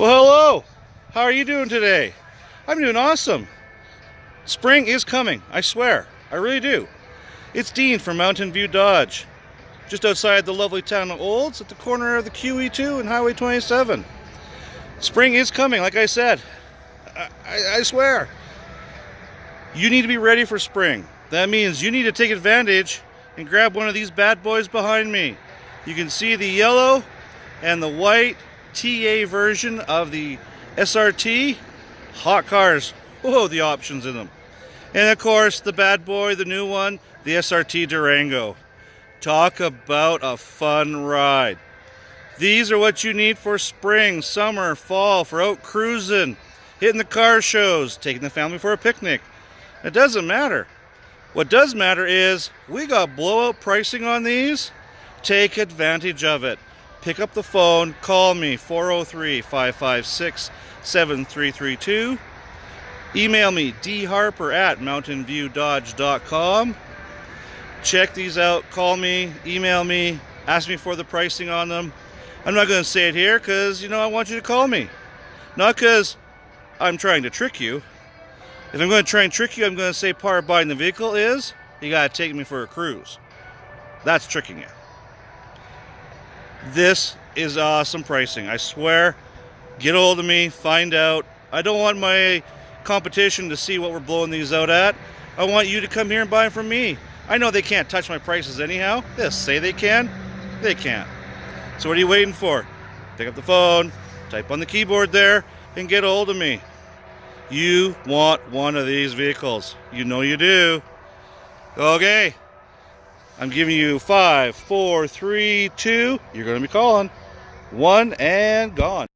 Well, hello. How are you doing today? I'm doing awesome. Spring is coming, I swear. I really do. It's Dean from Mountain View Dodge, just outside the lovely town of Olds at the corner of the QE2 and Highway 27. Spring is coming, like I said. I, I, I swear. You need to be ready for spring. That means you need to take advantage and grab one of these bad boys behind me. You can see the yellow and the white TA version of the SRT. Hot cars. Whoa, the options in them. And of course, the bad boy, the new one, the SRT Durango. Talk about a fun ride. These are what you need for spring, summer, fall, for out cruising, hitting the car shows, taking the family for a picnic. It doesn't matter. What does matter is we got blowout pricing on these. Take advantage of it. Pick up the phone, call me 403 556 7332. Email me dharper at mountainviewdodge.com. Check these out, call me, email me, ask me for the pricing on them. I'm not going to say it here because, you know, I want you to call me. Not because I'm trying to trick you. If I'm going to try and trick you, I'm going to say part of buying the vehicle is you got to take me for a cruise. That's tricking you. This is awesome pricing. I swear. Get a hold of me, find out. I don't want my competition to see what we're blowing these out at. I want you to come here and buy from me. I know they can't touch my prices anyhow. They say they can. They can't. So what are you waiting for? Pick up the phone, type on the keyboard there, and get a hold of me. You want one of these vehicles. You know you do. Okay. I'm giving you five, four, three, two. You're going to be calling. One and gone.